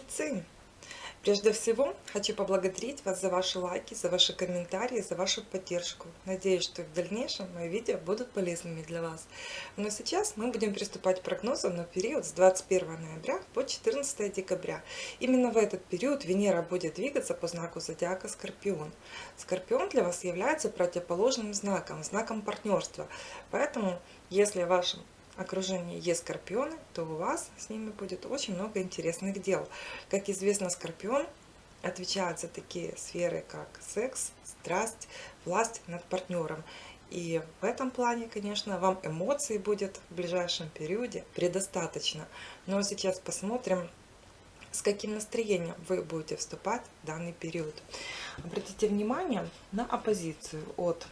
Тельцы! Прежде всего, хочу поблагодарить вас за ваши лайки, за ваши комментарии, за вашу поддержку. Надеюсь, что в дальнейшем мои видео будут полезными для вас. Но сейчас мы будем приступать к прогнозу на период с 21 ноября по 14 декабря. Именно в этот период Венера будет двигаться по знаку зодиака Скорпион. Скорпион для вас является противоположным знаком, знаком партнерства. Поэтому, если в вашем окружении есть скорпионы, то у вас с ними будет очень много интересных дел. Как известно, скорпион отвечает за такие сферы, как секс, страсть, власть над партнером. И в этом плане, конечно, вам эмоций будет в ближайшем периоде предостаточно. Но сейчас посмотрим, с каким настроением вы будете вступать в данный период. Обратите внимание на оппозицию от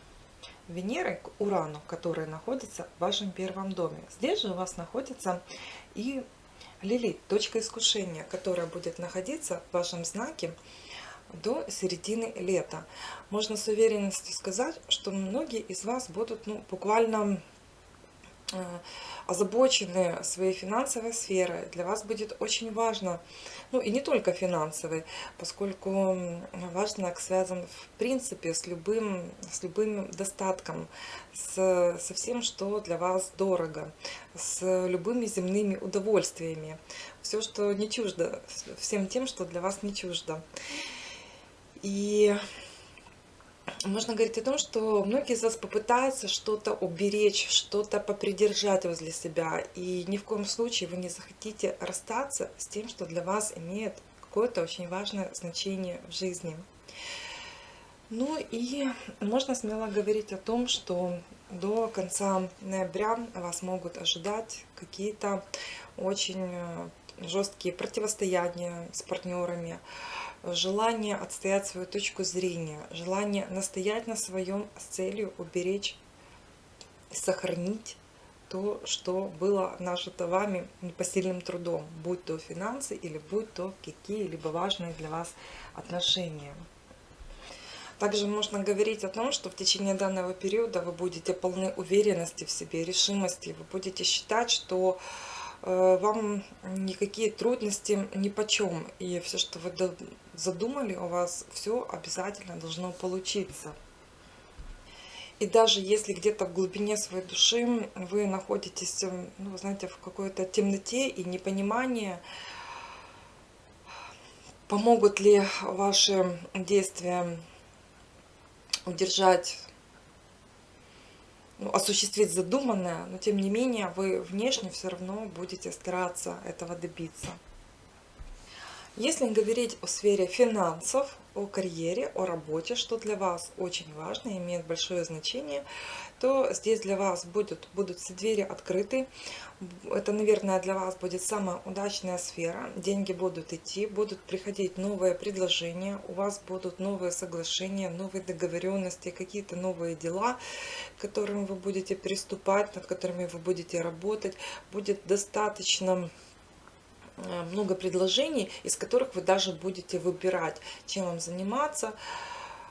Венеры к Урану, который находится в вашем первом доме. Здесь же у вас находится и Лилит, точка искушения, которая будет находиться в вашем знаке до середины лета. Можно с уверенностью сказать, что многие из вас будут ну, буквально озабочены своей финансовой сферой, для вас будет очень важно, ну и не только финансовой, поскольку ваш знак связан в принципе с любым, с любым достатком, с, со всем, что для вас дорого, с любыми земными удовольствиями, все, что не чуждо, всем тем, что для вас не чуждо. И можно говорить о том, что многие из вас попытаются что-то уберечь, что-то попридержать возле себя. И ни в коем случае вы не захотите расстаться с тем, что для вас имеет какое-то очень важное значение в жизни. Ну и можно смело говорить о том, что до конца ноября вас могут ожидать какие-то очень э, жесткие противостояния с партнерами, желание отстоять свою точку зрения, желание настоять на своем с целью уберечь, сохранить то, что было нажито вами непосильным трудом, будь то финансы или будь то какие-либо важные для вас отношения. Также можно говорить о том, что в течение данного периода вы будете полны уверенности в себе, решимости, вы будете считать, что вам никакие трудности ни по чем. И все, что вы задумали, у вас все обязательно должно получиться. И даже если где-то в глубине своей души вы находитесь, э, ну, знаете, в какой-то темноте и непонимании, помогут ли ваши действия удержать ну, осуществить задуманное, но тем не менее вы внешне все равно будете стараться этого добиться. Если говорить о сфере финансов, о карьере, о работе, что для вас очень важно, имеет большое значение, то здесь для вас будут, будут все двери открыты. Это, наверное, для вас будет самая удачная сфера. Деньги будут идти, будут приходить новые предложения, у вас будут новые соглашения, новые договоренности, какие-то новые дела, к которым вы будете приступать, над которыми вы будете работать. Будет достаточно много предложений, из которых вы даже будете выбирать, чем вам заниматься,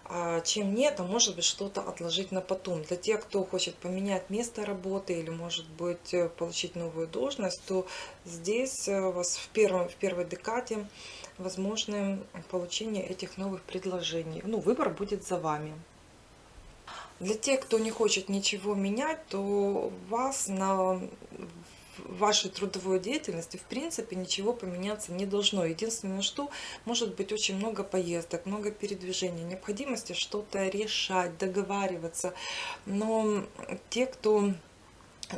а чем нет, а может быть что-то отложить на потом. Для тех, кто хочет поменять место работы или может быть э, получить новую должность, то здесь э, у вас в, первом, в первой декаде возможно получение этих новых предложений. Ну, выбор будет за вами. Для тех, кто не хочет ничего менять, то вас на вашей трудовой деятельности в принципе ничего поменяться не должно. Единственное, что может быть очень много поездок, много передвижений, необходимости что-то решать, договариваться. Но те, кто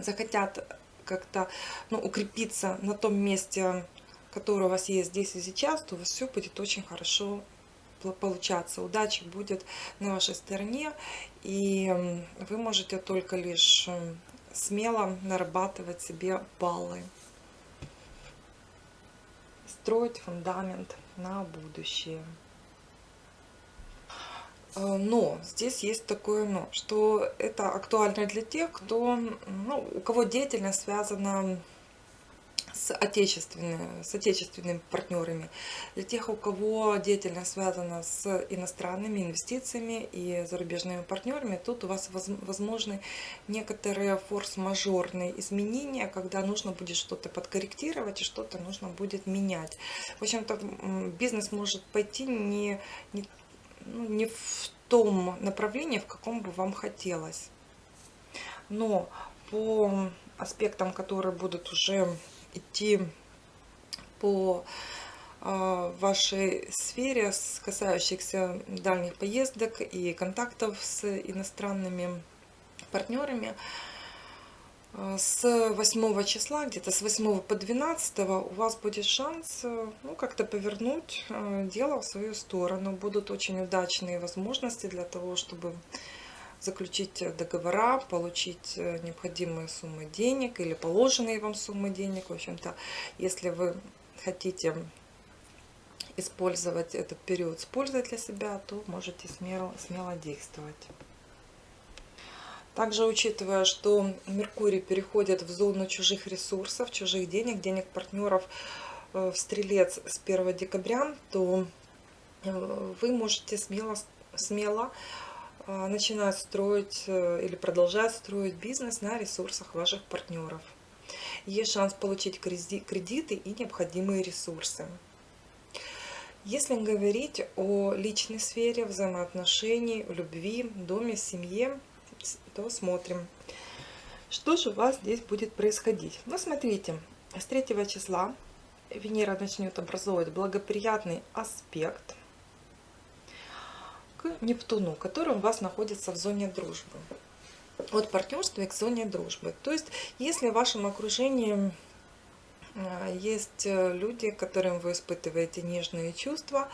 захотят как-то ну, укрепиться на том месте, которое у вас есть здесь и сейчас, то у вас все будет очень хорошо получаться. Удача будет на вашей стороне, и вы можете только лишь смело нарабатывать себе баллы. Строить фундамент на будущее. Э, но здесь есть такое но, что это актуально для тех, кто, ну, у кого деятельность связана с, отечественными, с отечественными партнерами. Для тех, у кого деятельность связана с иностранными инвестициями и зарубежными партнерами, тут у вас возможны некоторые форс-мажорные изменения, когда нужно будет что-то подкорректировать и что-то нужно будет менять. В общем-то, бизнес может пойти не, не, ну, не в том направлении, в каком бы вам хотелось. Но по аспектам, которые будут уже идти по а, вашей сфере, касающихся дальних поездок и контактов с иностранными партнерами. А, с 8 числа, где-то с 8 по 12 у вас будет шанс ну, как-то повернуть а, дело в свою сторону. Будут очень удачные возможности для того, чтобы заключить договора, получить э, необходимые суммы денег или положенные вам суммы денег. В общем-то, если вы хотите использовать этот период с пользой для себя, то можете смело, смело действовать. Также учитывая, что Меркурий переходит в зону чужих ресурсов, чужих денег, денег партнеров э, в Стрелец с 1 декабря, то э, вы можете смело, смело а, начинают строить э, или продолжают строить бизнес на ресурсах ваших партнеров. Есть шанс получить кредиты и необходимые ресурсы. Если говорить о личной сфере, взаимоотношений, любви, доме, семье, то смотрим, что же у вас здесь будет происходить. Ну, смотрите, с 3 числа Венера начнет образовывать благоприятный аспект к Нептуну, который у вас находится в зоне дружбы. От партнерства к зоне дружбы. То есть, если в вашем окружении а, есть э, люди, которым вы испытываете нежные чувства,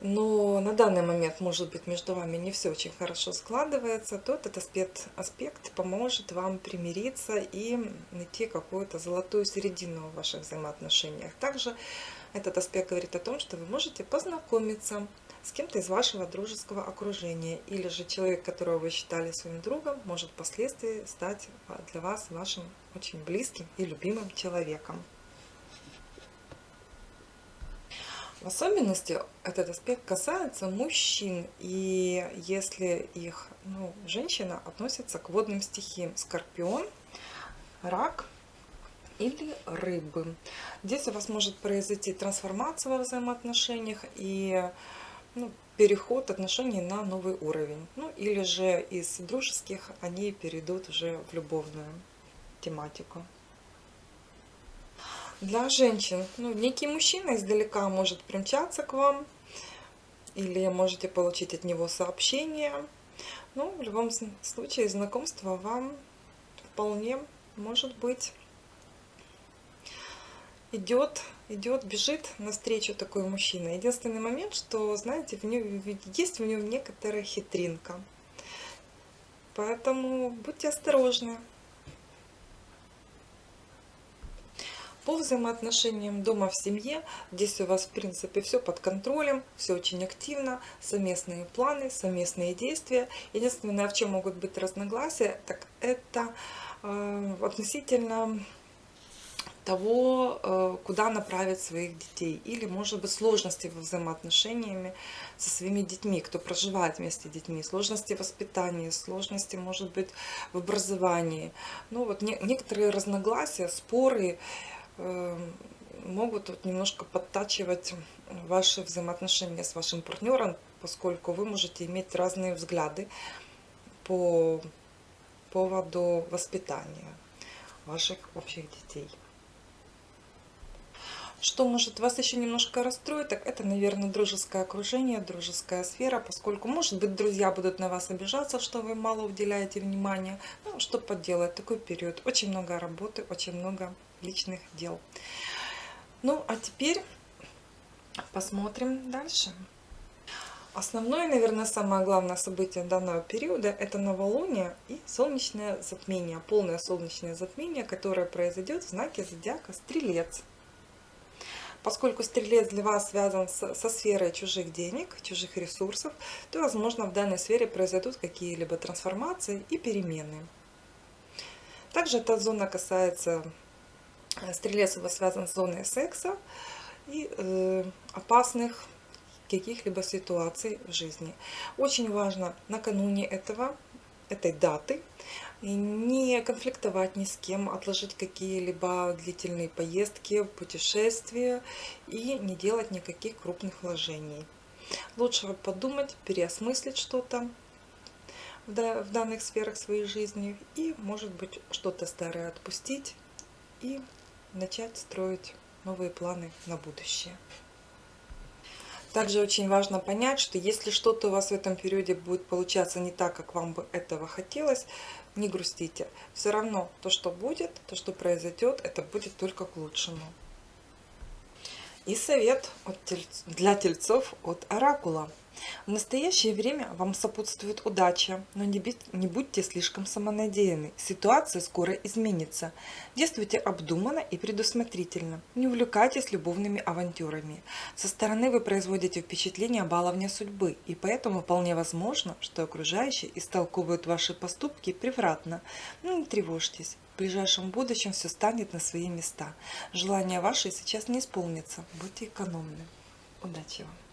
но на данный момент, может быть, между вами не все очень хорошо складывается, то этот аспект, аспект поможет вам примириться и найти какую-то золотую середину в ваших взаимоотношениях. Также этот аспект говорит о том, что вы можете познакомиться с кем-то из вашего дружеского окружения. Или же человек, которого вы считали своим другом, может впоследствии стать для вас вашим очень близким и любимым человеком. В особенности этот аспект касается мужчин, и если их ну, женщина относится к водным стихиям скорпион, рак или рыбы. Здесь у вас может произойти трансформация во взаимоотношениях и ну, переход отношений на новый уровень. Ну или же из дружеских они перейдут уже в любовную тематику. Для женщин, ну, некий мужчина издалека может примчаться к вам, или можете получить от него сообщение. Ну, в любом случае, знакомство вам вполне может быть идет, идет, бежит навстречу такой мужчина. Единственный момент, что, знаете, в нем, есть в нем некоторая хитринка. Поэтому будьте осторожны. По взаимоотношениям дома в семье, здесь у вас в принципе все под контролем, все очень активно, совместные планы, совместные действия. Единственное, в чем могут быть разногласия, так это э, относительно того, э, куда направить своих детей. Или, может быть, сложности во взаимоотношениями со своими детьми, кто проживает вместе с детьми, сложности в воспитании, сложности, может быть, в образовании. Ну, вот не, некоторые разногласия, споры э, могут вот немножко подтачивать ваши взаимоотношения с вашим партнером, поскольку вы можете иметь разные взгляды по поводу воспитания ваших общих детей. Что может вас еще немножко расстроить, так это, наверное, дружеское окружение, дружеская сфера, поскольку, может быть, друзья будут на вас обижаться, что вы мало уделяете внимания. Ну, что поделать, такой период. Очень много работы, очень много личных дел. Ну, а теперь посмотрим дальше. Основное, наверное, самое главное событие данного периода – это новолуние и солнечное затмение, полное солнечное затмение, которое произойдет в знаке зодиака Стрелец. Поскольку стрелец для вас связан со, сферой чужих денег, чужих ресурсов, то, возможно, в данной сфере произойдут какие-либо трансформации и перемены. Также эта зона касается Стрелец у вас связан с зоной секса и э, опасных каких-либо ситуаций в жизни. Очень важно накануне этого, этой даты не конфликтовать ни с кем, отложить какие-либо длительные поездки, путешествия и не делать никаких крупных вложений. Лучше подумать, переосмыслить что-то в данных сферах своей жизни и, может быть, что-то старое отпустить и начать строить новые планы на будущее. Также очень важно понять, что если что-то у вас в этом периоде будет получаться не так, как вам бы этого хотелось, не грустите. Все равно то, что будет, то, что произойдет, это будет только к лучшему. И совет для тельцов от Оракула. В настоящее время вам сопутствует удача, но не, не будьте слишком самонадеянны. Ситуация скоро изменится. Действуйте обдуманно и предусмотрительно. Не увлекайтесь любовными авантюрами. Со стороны вы производите впечатление баловня судьбы, и поэтому вполне возможно, что окружающие истолковывают ваши поступки превратно. Но не тревожьтесь. В ближайшем будущем все станет на свои места. Желания ваши сейчас не исполнятся. Будьте экономны. Удачи вам!